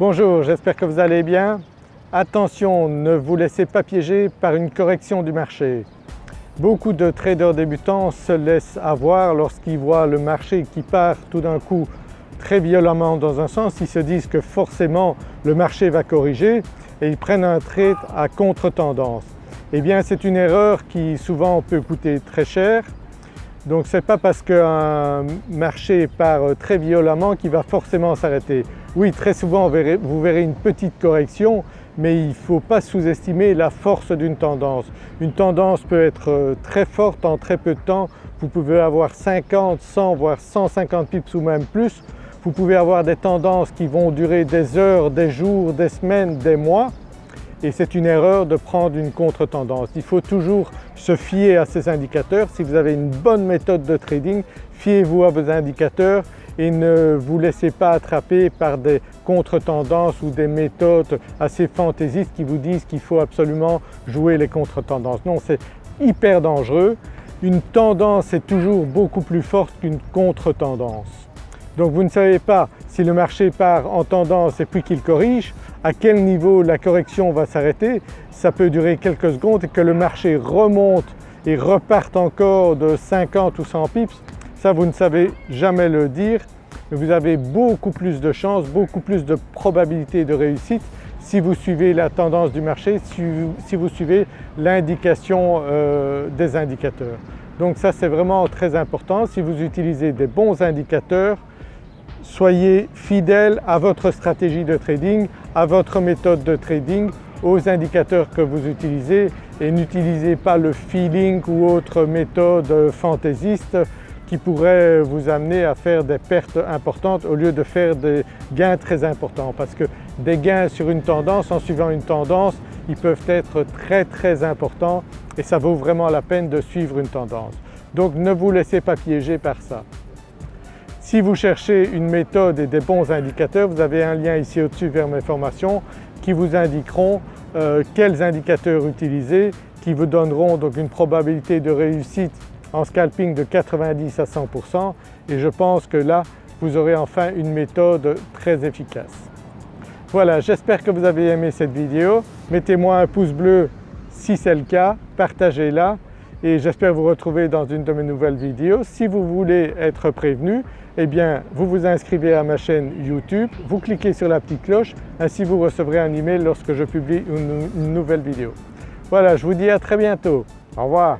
Bonjour, j'espère que vous allez bien. Attention, ne vous laissez pas piéger par une correction du marché. Beaucoup de traders débutants se laissent avoir lorsqu'ils voient le marché qui part tout d'un coup très violemment dans un sens, ils se disent que forcément le marché va corriger et ils prennent un trade à contre-tendance. Eh bien c'est une erreur qui souvent peut coûter très cher donc ce n'est pas parce qu'un marché part très violemment qu'il va forcément s'arrêter. Oui très souvent vous verrez une petite correction mais il ne faut pas sous-estimer la force d'une tendance. Une tendance peut être euh, très forte en très peu de temps, vous pouvez avoir 50, 100 voire 150 pips ou même plus. Vous pouvez avoir des tendances qui vont durer des heures, des jours, des semaines, des mois et c'est une erreur de prendre une contre-tendance. Il faut toujours se fier à ces indicateurs. Si vous avez une bonne méthode de trading, fiez-vous à vos indicateurs et ne vous laissez pas attraper par des contre-tendances ou des méthodes assez fantaisistes qui vous disent qu'il faut absolument jouer les contre-tendances. Non, c'est hyper dangereux. Une tendance est toujours beaucoup plus forte qu'une contre-tendance. Donc vous ne savez pas si le marché part en tendance et puis qu'il corrige, à quel niveau la correction va s'arrêter? Ça peut durer quelques secondes et que le marché remonte et reparte encore de 50 ou 100 pips, ça vous ne savez jamais le dire, vous avez beaucoup plus de chances, beaucoup plus de probabilité de réussite si vous suivez la tendance du marché, si vous, suivez l'indication euh, des indicateurs. Donc ça c'est vraiment très important, si vous utilisez des bons indicateurs, soyez fidèle à votre stratégie de trading, à votre méthode de trading, aux indicateurs que vous utilisez et n'utilisez pas le feeling ou autre méthode fantaisiste qui pourrait vous amener à faire des pertes importantes au lieu de faire des gains très importants parce que des gains sur une tendance en suivant une tendance ils peuvent être très très importants et ça vaut vraiment la peine de suivre une tendance. Donc ne vous laissez pas piéger par ça. Si vous cherchez une méthode et des bons indicateurs, vous avez un lien ici au-dessus vers mes formations qui vous indiqueront euh, quels indicateurs utiliser, qui vous donneront donc une probabilité de réussite en scalping de 90 à 100% et je pense que là vous aurez enfin une méthode très efficace. Voilà, j'espère que vous avez aimé cette vidéo. Mettez-moi un pouce bleu si c'est le cas, partagez-la et j'espère vous retrouver dans une de mes nouvelles vidéos. Si vous voulez être prévenu, eh bien vous vous inscrivez à ma chaîne YouTube, vous cliquez sur la petite cloche, ainsi vous recevrez un email lorsque je publie une, une nouvelle vidéo. Voilà, je vous dis à très bientôt. Au revoir.